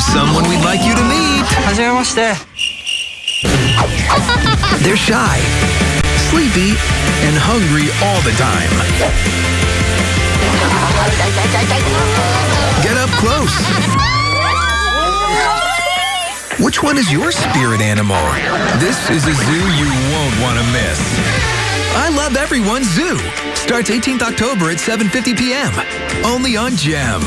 There's someone we'd like you to meet. They're shy, sleepy, and hungry all the time. Get up close. Which one is your spirit animal? This is a zoo you won't want to miss. I Love Everyone Zoo starts 18th October at 7.50 p.m. Only on GEM.